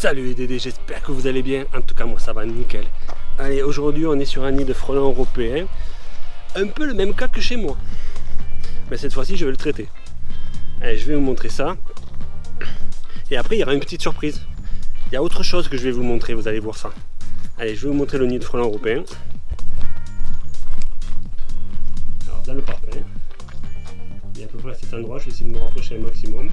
Salut les Dédés, j'espère que vous allez bien. En tout cas, moi ça va nickel. Allez, aujourd'hui on est sur un nid de frelons européens. Un peu le même cas que chez moi. Mais cette fois-ci, je vais le traiter. Allez, je vais vous montrer ça. Et après, il y aura une petite surprise. Il y a autre chose que je vais vous montrer, vous allez voir ça. Allez, je vais vous montrer le nid de frelons européens. Alors, dans le parpaing. Il y a à peu près à cet endroit, je vais essayer de me rapprocher un maximum.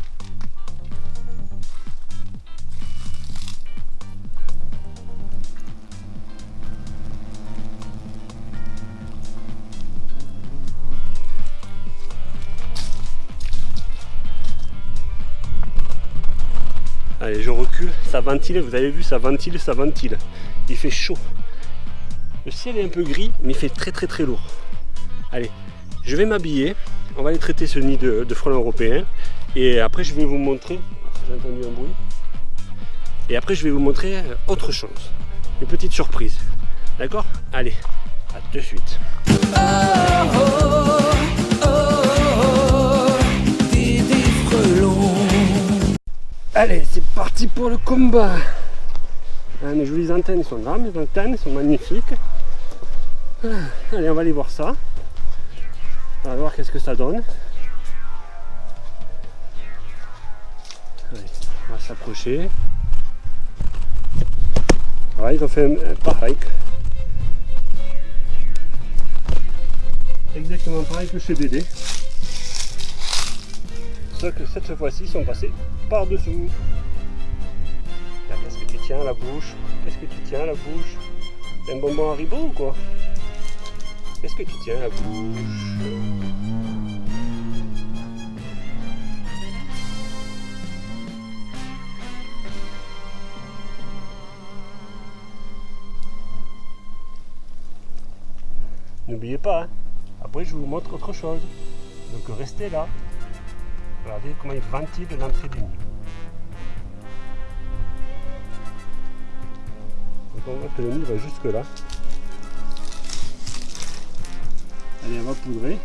Allez, je recule, ça ventile, vous avez vu, ça ventile, ça ventile. Il fait chaud. Le ciel est un peu gris, mais il fait très très très lourd. Allez, je vais m'habiller, on va aller traiter ce nid de, frelons européens. Et après, je vais vous montrer, j'ai entendu un bruit. Et après, je vais vous montrer autre chose, une petite surprise. D'accord? Allez, à de suite. Allez, c'est parti pour le combat ah, Mes jolies antennes sont là, mes antennes sont magnifiques. Ah, allez, on va aller voir ça. On va voir qu'est-ce que ça donne. Allez, on va s'approcher. Voilà, ils ont fait un, pareil. Exactement pareil que chez Dédé. Sauf que cette fois-ci, sont passés par-dessous. Qu'est-ce que tu tiens la bouche? Qu'est-ce que tu tiens la bouche? Un bonbon Haribo ou quoi? Qu'est-ce que tu tiens la bouche? N'oubliez pas, hein. après je vous montre autre chose. Donc restez là. Regardez comment il ventile l'entrée du nid. Donc on voit que le nid va jusque là. Allez, on va poudrer.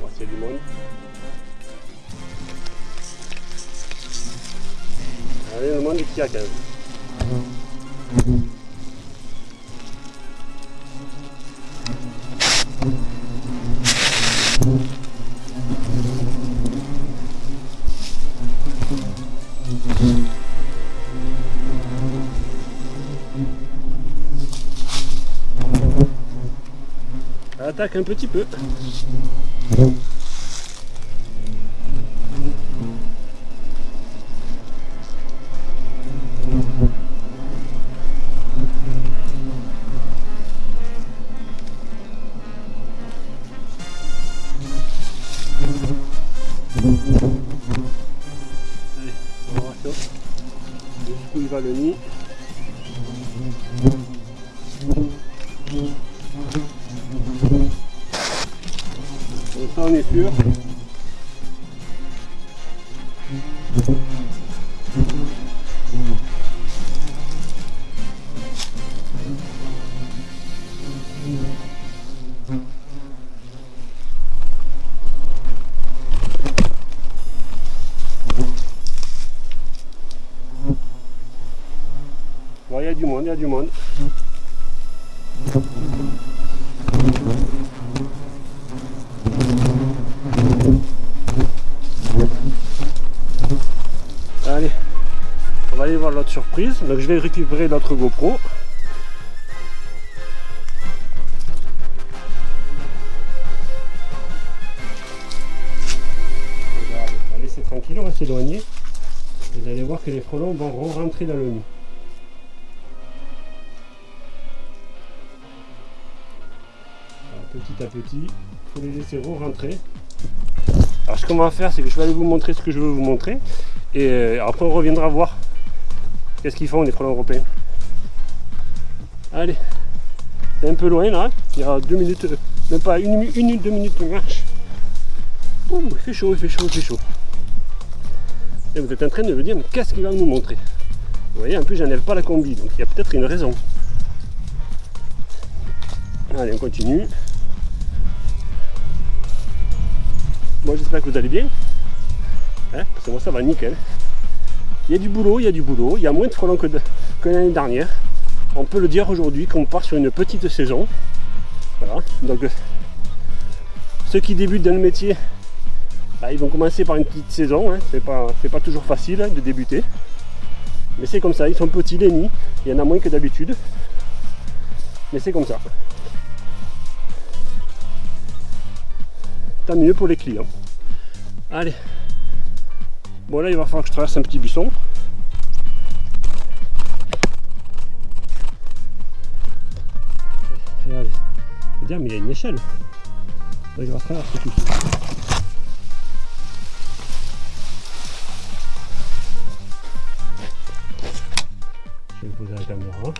On va s'il y a du monde. Allez, le monde est qui a 15. attaque un petit peu. Sûr. il y a du monde, il y a du monde. L'autre surprise. Donc je vais récupérer notre GoPro. On va laisser tranquille, on va s'éloigner. Vous allez voir que les frelons vont rentrer dans le nid. petit à petit, il faut les laisser re-rentrer. Alors ce qu'on va faire, c'est que je vais aller vous montrer ce que je veux vous montrer. Et euh, après on reviendra voir Qu'est-ce qu'ils font les frelons européens? Allez, c'est un peu loin là, il y a deux minutes, même pas une, une deux minutes de marche. Ouh, il fait chaud, il fait chaud, il fait chaud. Et vous êtes en train de me dire, mais qu'est-ce qu'il va nous montrer? Vous voyez, en plus j'enlève pas la combi, donc il y a peut-être une raison. Allez, on continue. Moi j'espère que vous allez bien. Hein, parce que moi ça va nickel. Il y a du boulot, il y a du boulot, il y a moins de frelons que, que l'année dernière. On peut le dire aujourd'hui qu'on part sur une petite saison. Voilà. Donc ceux qui débutent dans le métier, bah, ils vont commencer par une petite saison. Hein. C'est pas, pas toujours facile hein, de débuter. Mais c'est comme ça, ils sont petits les nids, il y en a moins que d'habitude. Mais c'est comme ça. Tant mieux pour les clients. Allez. Bon là il va falloir que je traverse un petit buisson. Regardez. mais il y a une échelle. Là, il va traverser tout. Je vais poser la caméra.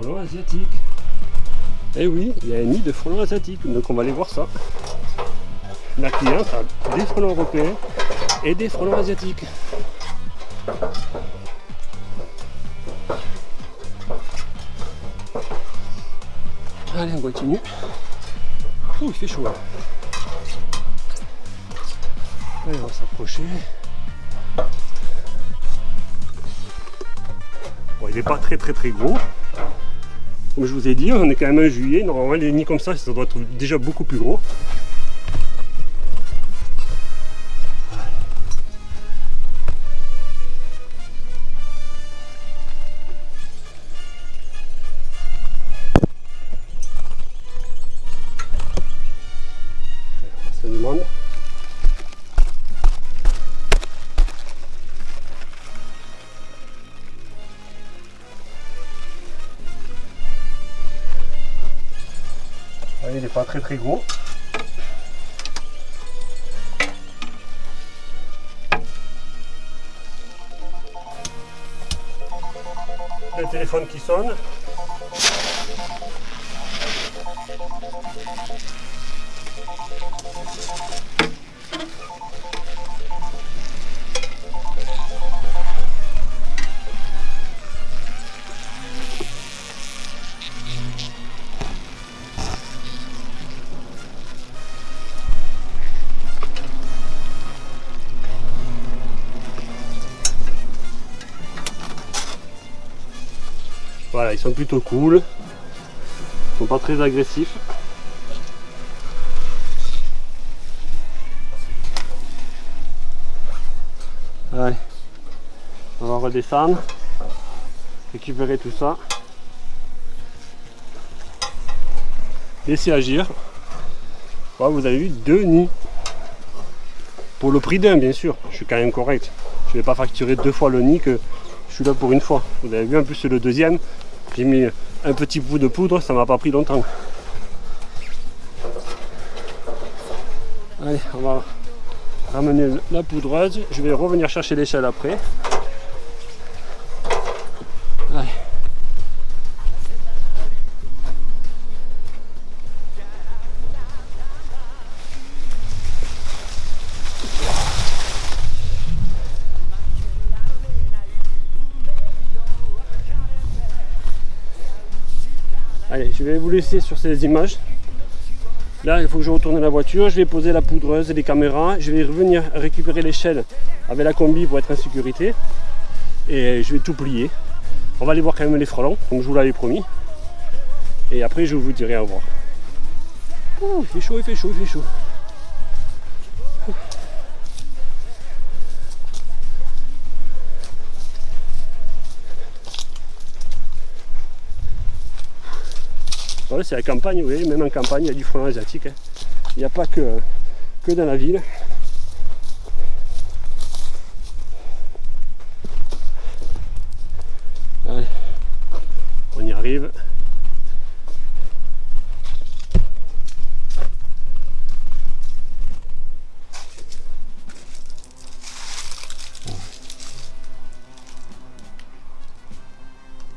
Frelons asiatiques. Eh oui, il y a un nid de frelons asiatiques, donc on va aller voir ça. La cliente a des frelons européens et des frelons asiatiques. Allez, on continue. Ouh, il fait chaud. Allez, on va s'approcher. il n'est pas très très très gros. Comme je vous ai dit, on est quand même en juillet. Normalement, les nids comme ça, ça doit être déjà beaucoup plus gros. Pas très très gros. Le téléphone qui sonne. Sont plutôt cool. Ils sont pas très agressifs. Allez, on va redescendre, récupérer tout ça. Laisser agir. Voilà, vous avez vu deux nids. Pour le prix d'un, bien sûr. Je suis quand même correct. Je ne vais pas facturer deux fois le nid que je suis là pour une fois. Vous avez vu, en plus le deuxième. J'ai mis un petit bout de poudre, ça m'a pas pris longtemps. Allez, on va ramener la poudreuse. Je vais revenir chercher l'échelle après. Je vais vous laisser sur ces images. Là, il faut que je retourne la voiture, je vais poser la poudreuse, les caméras, je vais revenir récupérer l'échelle avec la combi pour être en sécurité. Et je vais tout plier. On va aller voir quand même les frelons, comme je vous l'avais promis. Et après, je vous dirai au revoir. il fait chaud, il fait chaud, il fait chaud. C'est la campagne, vous voyez, même en campagne, il y a du frelon asiatique. Hein. Il n'y a pas que, que dans la ville. Allez, on y arrive.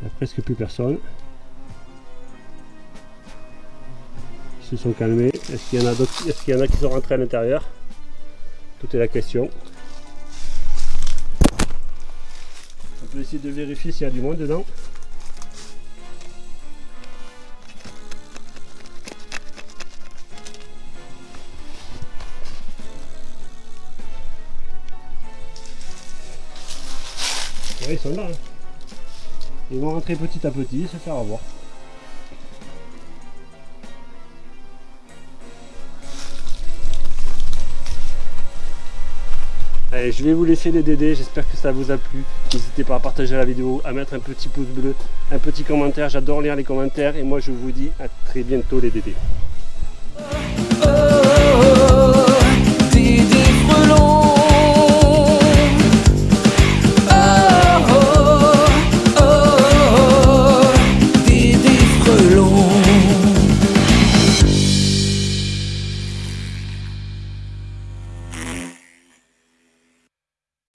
Il n'y a presque plus personne. Sont calmés. Est-ce qu'il y en a d'autres Est-ce qu'il y en a qui sont rentrés à l'intérieur? Tout est la question. Je vais essayer de vérifier s'il y a du moins dedans. ils sont là. Hein. Ils vont rentrer petit à petit, se faire avoir. Je vais vous laisser les DD, j'espère que ça vous a plu. N'hésitez pas à partager la vidéo, à mettre un petit pouce bleu, un petit commentaire, j'adore lire les commentaires et moi je vous dis à très bientôt les DD.